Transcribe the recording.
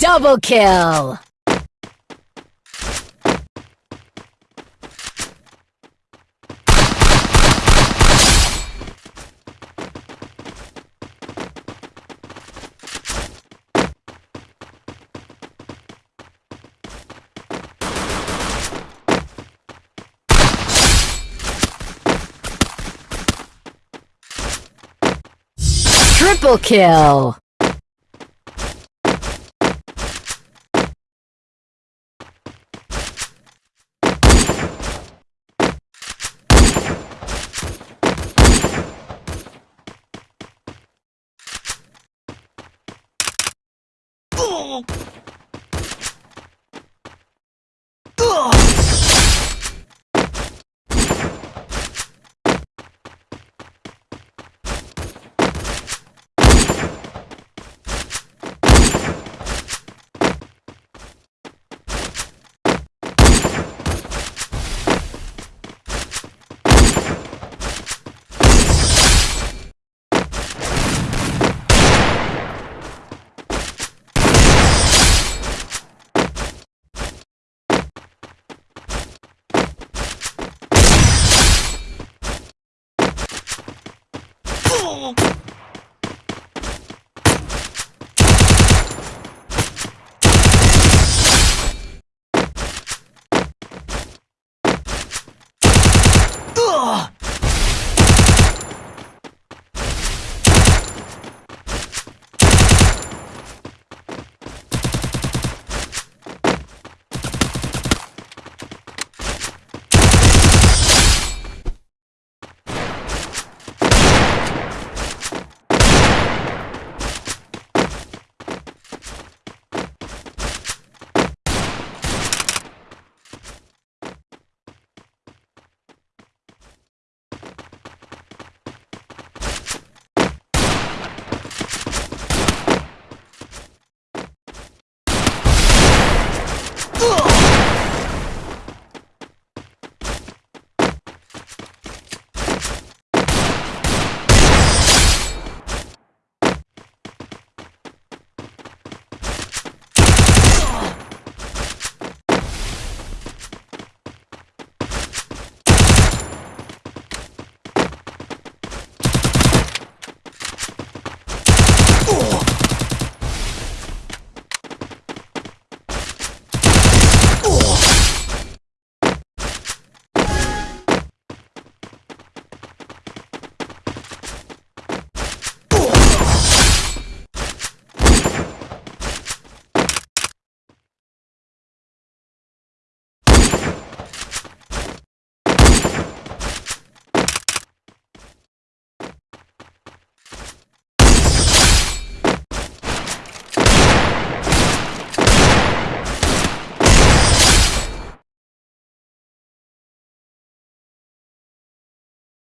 Double kill! Triple kill! Oh! Oh! Ugh!